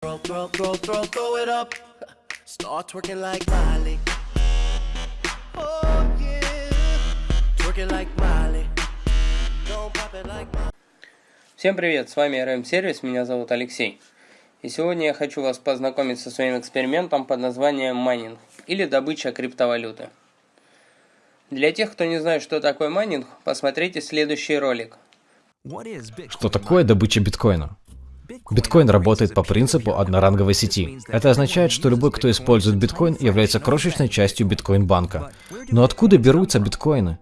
Throw, throw, throw, throw, throw it up. Start twerking like Miley. Oh yeah. Twerking like Miley. Don't pop it like Miley. Всем привет, с вами RM Сервис, меня зовут Алексей. И сегодня я хочу вас познакомить со своим экспериментом под названием майнинг или добыча криптовалюты. Для тех, кто не знает, что такое майнинг, посмотрите следующий ролик. Что такое добыча биткоина? Биткоин работает по принципу одноранговой сети. Это означает, что любой, кто использует биткоин, является крошечной частью биткоин-банка. Но откуда берутся биткоины?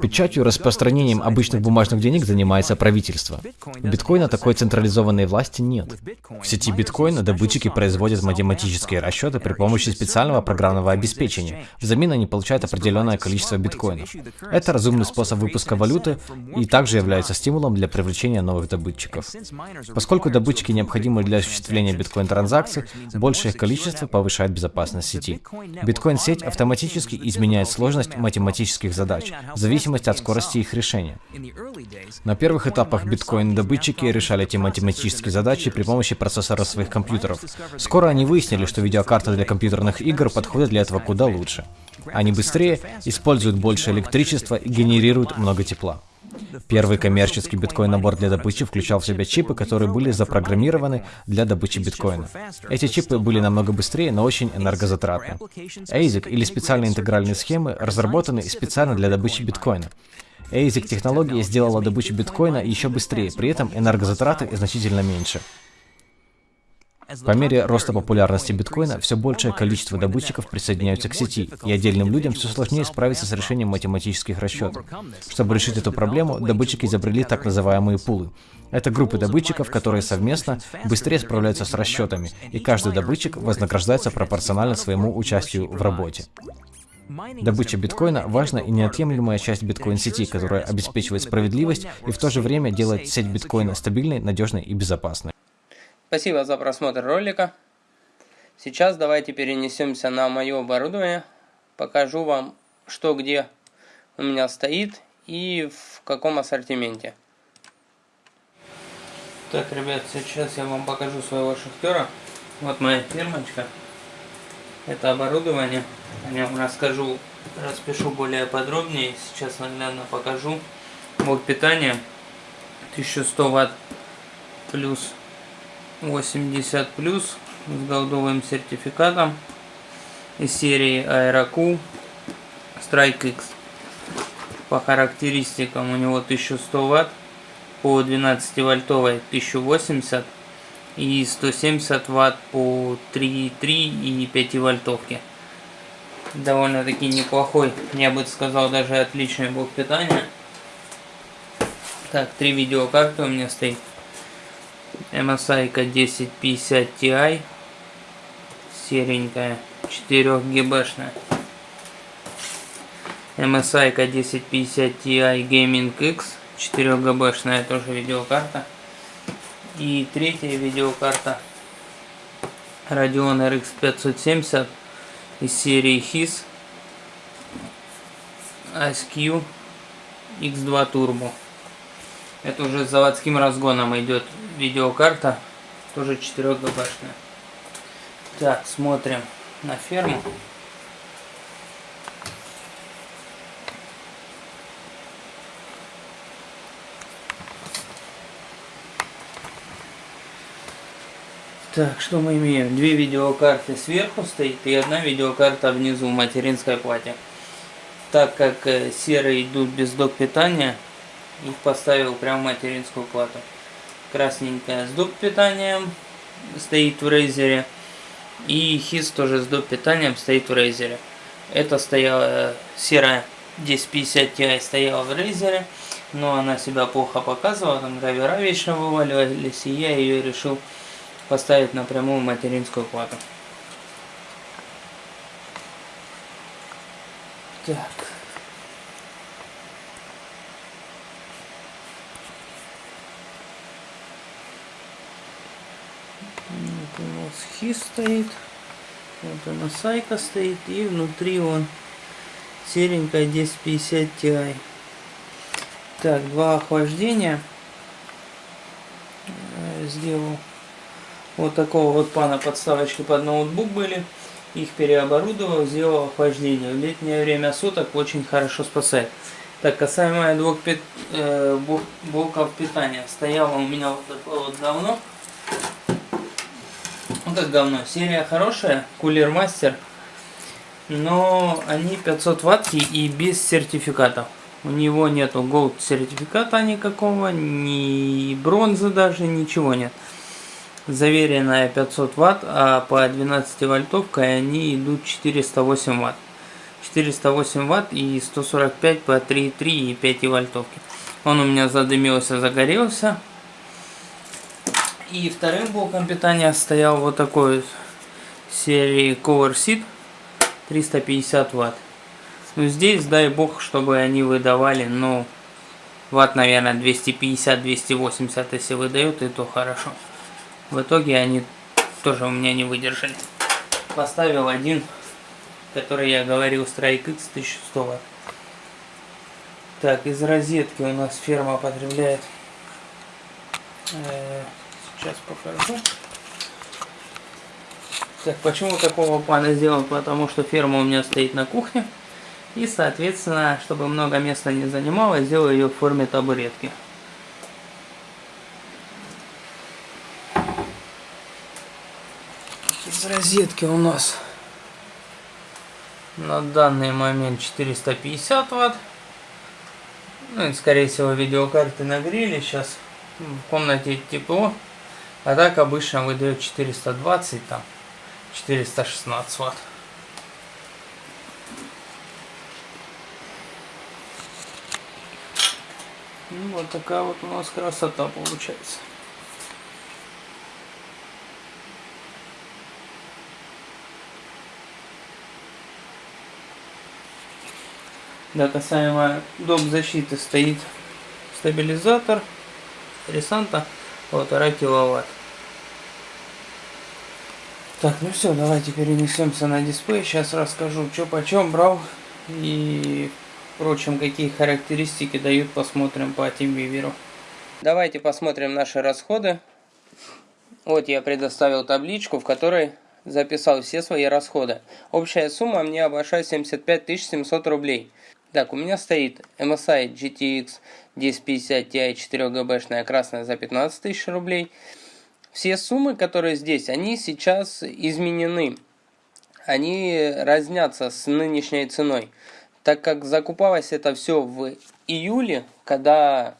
Печатью и распространением обычных бумажных денег занимается правительство. У биткоина такой централизованной власти нет. В сети биткоина добытчики производят математические расчеты при помощи специального программного обеспечения. Взамен они получают определенное количество биткоинов. Это разумный способ выпуска валюты и также является стимулом для привлечения новых добытчиков. Поскольку добытчики необходимы для осуществления биткоин-транзакций, большее их количество повышает безопасность сети. Биткоин-сеть автоматически изменяет сложность математических задач, в зависимости от скорости их решения. На первых этапах биткоин-добытчики решали эти математические задачи при помощи процессора своих компьютеров. Скоро они выяснили, что видеокарты для компьютерных игр подходят для этого куда лучше. Они быстрее, используют больше электричества и генерируют много тепла. Первый коммерческий биткоин-набор для добычи включал в себя чипы, которые были запрограммированы для добычи биткоина. Эти чипы были намного быстрее, но очень энергозатратны. ASIC или специальные интегральные схемы разработаны специально для добычи биткоина. ASIC технология сделала добычу биткоина еще быстрее, при этом энергозатраты значительно меньше. По мере роста популярности биткоина, все большее количество добытчиков присоединяются к сети, и отдельным людям все сложнее справиться с решением математических расчетов. Чтобы решить эту проблему, добытчики изобрели так называемые пулы. Это группы добытчиков, которые совместно быстрее справляются с расчетами, и каждый добытчик вознаграждается пропорционально своему участию в работе. Добыча биткоина – важная и неотъемлемая часть биткоин-сети, которая обеспечивает справедливость и в то же время делает сеть биткоина стабильной, надежной и безопасной. Спасибо за просмотр ролика. Сейчас давайте перенесемся на мое оборудование. Покажу вам, что где у меня стоит и в каком ассортименте. Так, ребят, сейчас я вам покажу своего шахтера. Вот моя фирмочка. Это оборудование. О нем расскажу, распишу более подробнее. Сейчас наглядно покажу. Вот питание. 1100 ватт плюс 80 плюс с голдовым сертификатом из серии Aerocool Strike X. По характеристикам у него 1100 ватт, по 12 вольтовой 1080 и 170 ватт по 3.3 и 5 вольтовки. Довольно-таки неплохой, я бы сказал, даже отличный блок питания. Так, три видеокарты у меня стоит. MSI 1050 Ti серенькая 4 гбшная MSI 1050 Ti Gaming X 4 гбшная тоже видеокарта. И третья видеокарта Radeon RX 570 из серии HIS ASQ X2 Turbo это уже с заводским разгоном идет видеокарта, тоже 4 гбшная. Так, смотрим на ферму. Так, что мы имеем? Две видеокарты сверху стоит и одна видеокарта внизу в материнской плате. Так как э, серые идут без док питания, их поставил прямо в материнскую плату. Красненькая с доп питанием стоит в Razer. И хиз тоже с доп питанием стоит в Razer. Это стояла э, серая 1050 Ti стояла в Razer. Но она себя плохо показывала, там драйвера вечно вываливались, и я ее решил поставить напрямую в материнскую плату. Так. Вот хис стоит. Вот она сайка стоит. И внутри он серенькая 1050 Ti. Так, два охлаждения. Э, сделал вот такого вот пана подставочки под ноутбук были. Их переоборудовал, сделал охлаждение. В летнее время суток очень хорошо спасает. Так, касаемо двух пит, э, блоков питания. Стояло у меня вот такое вот говно. Это говно. Серия хорошая, Кулер Мастер. Но они 500 ватт и без сертификатов. У него нету Gold сертификата никакого, ни бронзы даже, ничего нет. Заверенная 500 ватт, а по 12 вольтовкой они идут 408 ватт. 408 ватт и 145 по 3,3 и 5 вольтовки. Он у меня задымился, загорелся. И вторым блоком питания стоял вот такой серии Cover Seat 350 ватт. Ну здесь, дай бог, чтобы они выдавали, ну, ватт, наверное, 250-280, если выдают, и то хорошо. В итоге они тоже у меня не выдержали. Поставил один, который я говорил, Strike X 1100 ватт. Так, из розетки у нас ферма потребляет. Э, сейчас покажу. Так, почему такого плана сделал? Потому что ферма у меня стоит на кухне. И, соответственно, чтобы много места не занимало, сделаю ее в форме табуретки. Из розетки у нас на данный момент 450 ватт. Ну и, скорее всего, видеокарты нагрели. Сейчас в комнате тепло. А так обычно выдает 420, там 416 ватт. Ну, вот такая вот у нас красота получается. Да, касаемо док защиты стоит стабилизатор Ресанта полтора киловатт. Так, ну все, давайте перенесемся на дисплей. Сейчас расскажу, что почем брал и Впрочем, какие характеристики дают, посмотрим по TeamViewer. Давайте посмотрим наши расходы. Вот я предоставил табличку, в которой записал все свои расходы. Общая сумма мне обошлась 75 700 рублей. Так, у меня стоит MSI GTX 1050 Ti 4 ГБшная красная за 15 тысяч рублей. Все суммы, которые здесь, они сейчас изменены. Они разнятся с нынешней ценой так как закупалось это все в июле, когда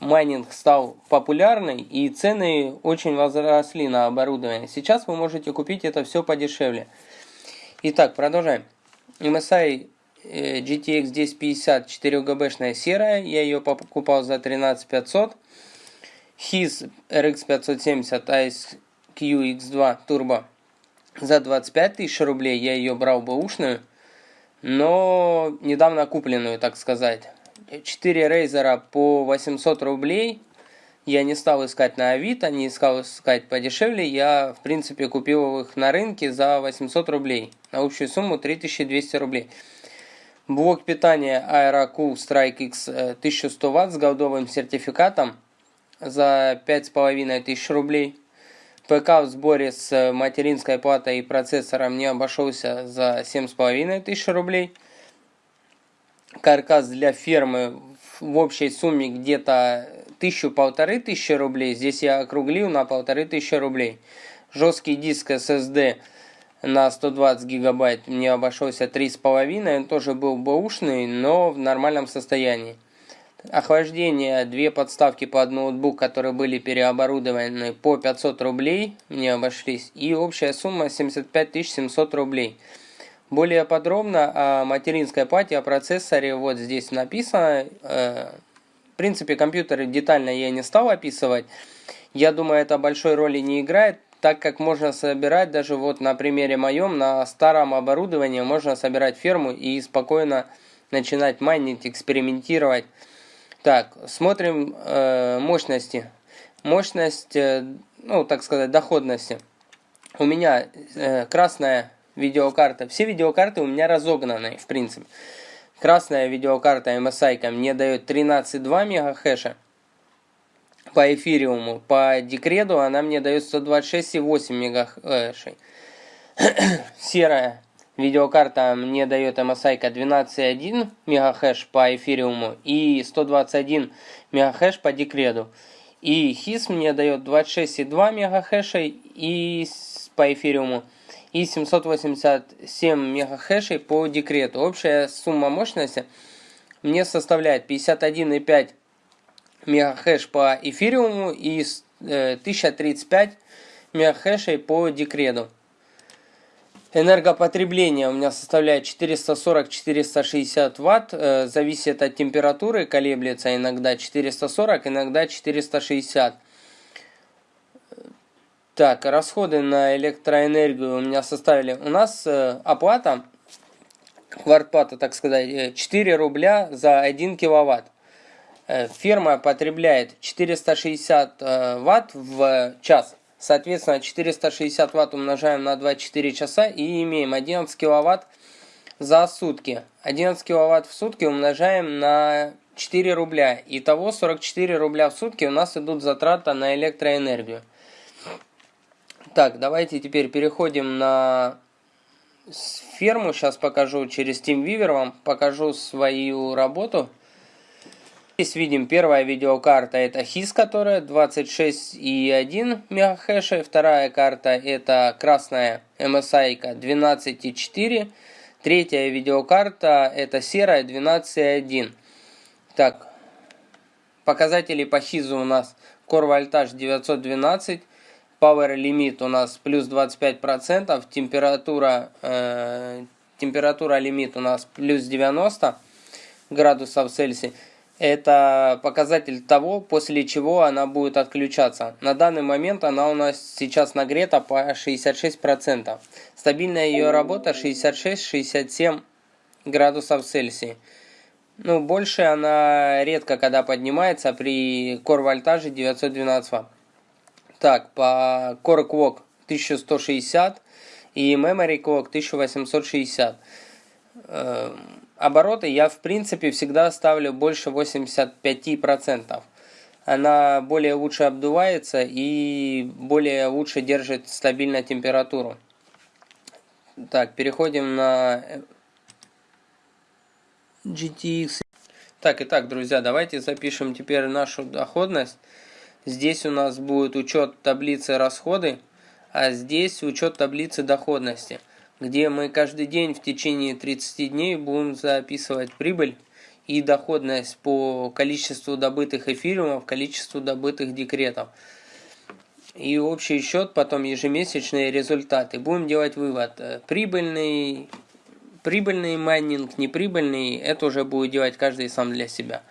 майнинг стал популярный и цены очень возросли на оборудование. Сейчас вы можете купить это все подешевле. Итак, продолжаем. MSI э, GTX 1050 4GB серая, я ее покупал за 13500. HIS RX 570 ASQ X2 Turbo за 25 тысяч рублей, я ее брал бэушную но недавно купленную, так сказать. 4 рейзера по 800 рублей. Я не стал искать на Авито, не искал искать подешевле. Я, в принципе, купил их на рынке за 800 рублей. На общую сумму 3200 рублей. Блок питания AeroCool Strike X 1100 Вт с голдовым сертификатом за 5500 рублей. ПК в сборе с материнской платой и процессором мне обошелся за 7500 рублей. Каркас для фермы в общей сумме где-то тысячу-полторы тысячи рублей. Здесь я округлил на полторы тысячи рублей. Жесткий диск SSD на 120 гигабайт мне обошелся 3,5. Он тоже был бэушный, но в нормальном состоянии охлаждение, две подставки под ноутбук, которые были переоборудованы по 500 рублей, мне обошлись, и общая сумма 75 700 рублей. Более подробно о материнской плате, о процессоре вот здесь написано. Э, в принципе, компьютеры детально я не стал описывать. Я думаю, это большой роли не играет, так как можно собирать, даже вот на примере моем, на старом оборудовании можно собирать ферму и спокойно начинать майнить, экспериментировать. Так, смотрим э, мощности. Мощность, э, ну, так сказать, доходности. У меня э, красная видеокарта. Все видеокарты у меня разогнаны, в принципе. Красная видеокарта MSI мне дает 13,2 мегахэша. по эфириуму. По декреду она мне дает 126,8 мегахэшей. Серая видеокарта мне дает MSI 12.1 мегахэш по эфириуму и 121 мегахэш по декреду. И HIS мне дает 26,2 мегахэшей и по эфириуму и 787 мегахэшей по декрету. Общая сумма мощности мне составляет 51,5 мегахэш по эфириуму и 1035 э, мегахэшей по декреду. Энергопотребление у меня составляет 440-460 ватт, э, зависит от температуры, колеблется иногда 440, иногда 460. Так, расходы на электроэнергию у меня составили, у нас э, оплата, квартплата, так сказать, 4 э, рубля за 1 киловатт. Фирма потребляет 460 э, ватт в час. Соответственно, 460 ватт умножаем на 24 часа и имеем 11 киловатт за сутки. 11 киловатт в сутки умножаем на 4 рубля. Итого 44 рубля в сутки у нас идут затраты на электроэнергию. Так, давайте теперь переходим на ферму. Сейчас покажу через TeamViewer вам, покажу свою работу. Здесь видим первая видеокарта это HIS, которая 26,1 МГц. Вторая карта это красная MSI 12,4. Третья видеокарта это серая 12,1. Так, показатели по HIS у нас Core Voltage 912. Power Limit у нас плюс 25%. Температура, э, температура лимит у нас плюс 90 градусов Цельсия это показатель того, после чего она будет отключаться. На данный момент она у нас сейчас нагрета по 66%. Стабильная ее работа 66-67 градусов Цельсия. Ну, больше она редко когда поднимается при Core вольтаже 912 Вт. Так, по Core Clock 1160 и Memory Clock 1860 обороты я в принципе всегда ставлю больше 85%. Она более лучше обдувается и более лучше держит стабильно температуру. Так, переходим на GTX. Так, итак, друзья, давайте запишем теперь нашу доходность. Здесь у нас будет учет таблицы расходы, а здесь учет таблицы доходности где мы каждый день в течение 30 дней будем записывать прибыль и доходность по количеству добытых эфириумов, количеству добытых декретов. И общий счет, потом ежемесячные результаты. Будем делать вывод. Прибыльный, прибыльный майнинг, неприбыльный, это уже будет делать каждый сам для себя.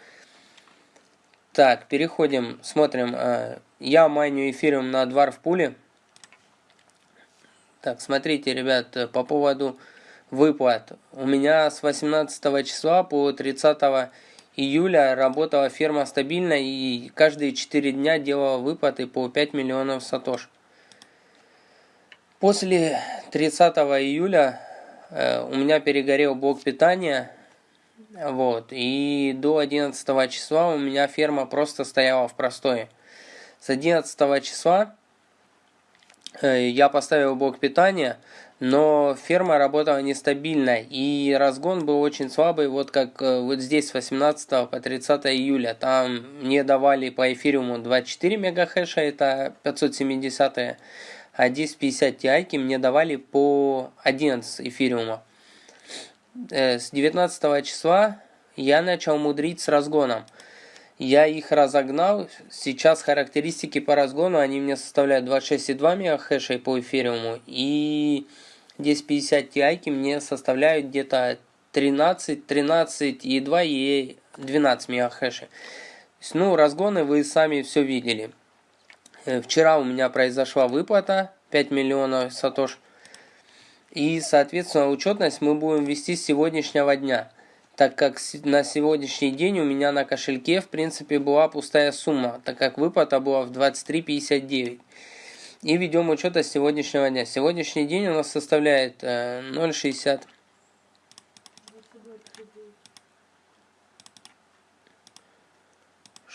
Так, переходим, смотрим. Э, я майню эфириум на Dwarf пуле. Так, смотрите, ребят, по поводу выплат. У меня с 18 числа по 30 июля работала ферма стабильно и каждые 4 дня делала выплаты по 5 миллионов сатош. После 30 июля э, у меня перегорел блок питания. Вот, и до 11 числа у меня ферма просто стояла в простое. С 11 числа Э, я поставил блок питания, но ферма работала нестабильно, и разгон был очень слабый, вот как э, вот здесь с 18 по 30 июля. Там мне давали по эфириуму 24 мегахэша, это 570, а здесь 50 Ti мне давали по 11 эфириума. Э, с 19 числа я начал мудрить с разгоном. Я их разогнал. Сейчас характеристики по разгону, они мне составляют 26,2 мегахэша по эфириуму. И здесь 50 Ti мне составляют где-то 13, 13,2 и 12 мегахэшей. Ну, разгоны вы сами все видели. Э, вчера у меня произошла выплата 5 миллионов сатош. И, соответственно, учетность мы будем вести с сегодняшнего дня так как на сегодняшний день у меня на кошельке в принципе была пустая сумма, так как выплата была в 23.59. И ведем учет с сегодняшнего дня. Сегодняшний день у нас составляет 0,60. Э,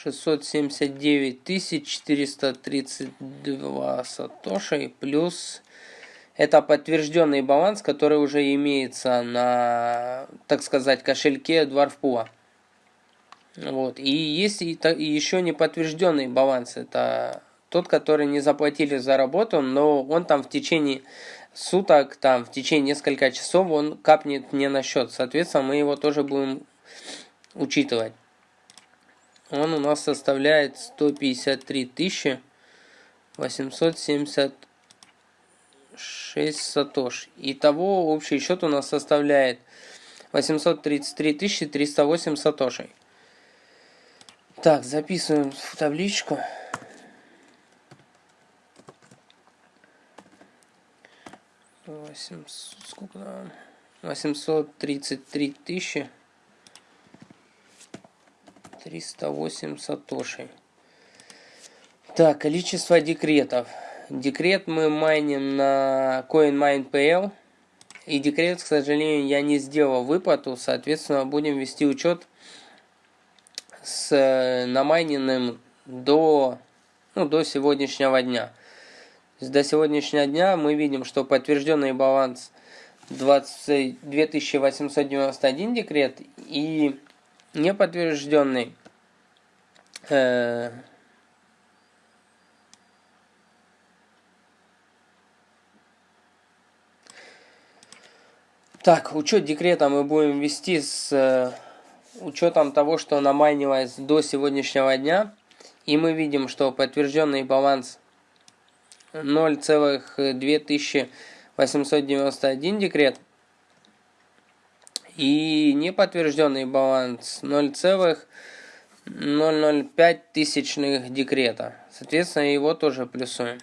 679 432 сатоши плюс это подтвержденный баланс, который уже имеется на, так сказать, кошельке Dwarfpool. Вот. И есть и, еще не подтвержденный баланс. Это тот, который не заплатили за работу, но он там в течение суток, там в течение нескольких часов он капнет мне на счет. Соответственно, мы его тоже будем учитывать. Он у нас составляет 153 870 6 сатош. Итого общий счет у нас составляет 833 308 сатошей. Так, записываем в табличку. Сколько там? 833 тысячи 308 сатошей. Так, количество декретов. Декрет мы майним на CoinMinePL. И декрет, к сожалению, я не сделал выплату. Соответственно, будем вести учет с э, намайненным до, ну, до сегодняшнего дня. До сегодняшнего дня мы видим, что подтвержденный баланс 20, 2891 декрет и неподтвержденный э, Так, учет декрета мы будем вести с э, учетом того, что намайнилось до сегодняшнего дня. И мы видим, что подтвержденный баланс 0,2891 декрет. И неподтвержденный баланс 0,005 тысячных декрета. Соответственно, его тоже плюсуем.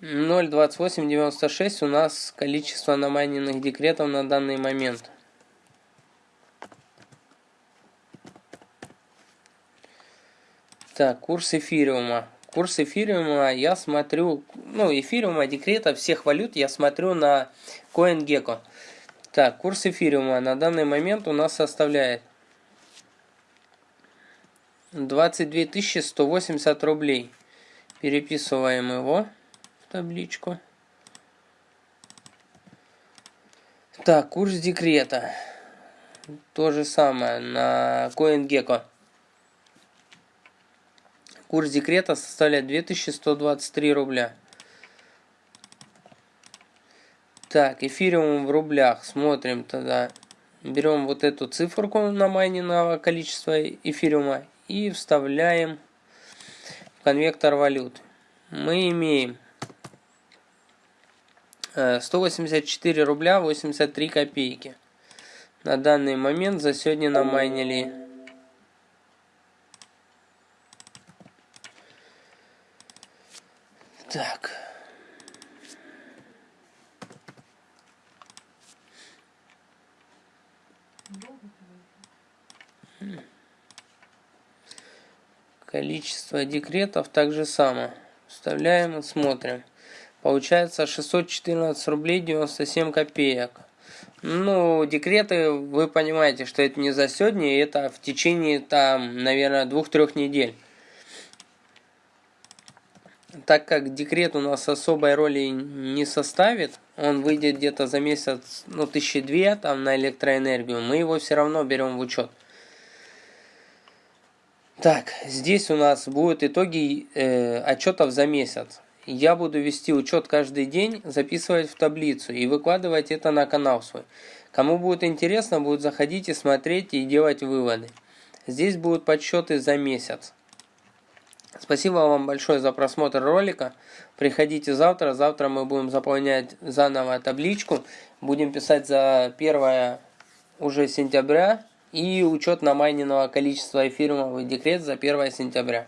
0.2896 у нас количество намайненных декретов на данный момент. Так, курс эфириума. Курс эфириума я смотрю, ну, эфириума, декрета, всех валют я смотрю на CoinGecko. Так, курс эфириума на данный момент у нас составляет 22 180 рублей. Переписываем его табличку. Так, курс декрета. То же самое на CoinGecko. Курс декрета составляет 2123 рубля. Так, эфириум в рублях. Смотрим тогда. Берем вот эту циферку на майненного количества эфириума и вставляем в конвектор валют. Мы имеем 184 э, рубля 83 копейки. На данный момент за сегодня намайнили. Так. Количество декретов также само. Вставляем и смотрим. Получается 614 рублей 97 копеек. Ну, декреты, вы понимаете, что это не за сегодня, это в течение, там, наверное, двух-трех недель. Так как декрет у нас особой роли не составит, он выйдет где-то за месяц, ну, тысячи две там на электроэнергию, мы его все равно берем в учет. Так, здесь у нас будут итоги э, отчетов за месяц я буду вести учет каждый день, записывать в таблицу и выкладывать это на канал свой. Кому будет интересно, будет заходить и смотреть и делать выводы. Здесь будут подсчеты за месяц. Спасибо вам большое за просмотр ролика. Приходите завтра. Завтра мы будем заполнять заново табличку. Будем писать за 1 уже сентября и учет намайненного количества эфириумов декрет за 1 сентября.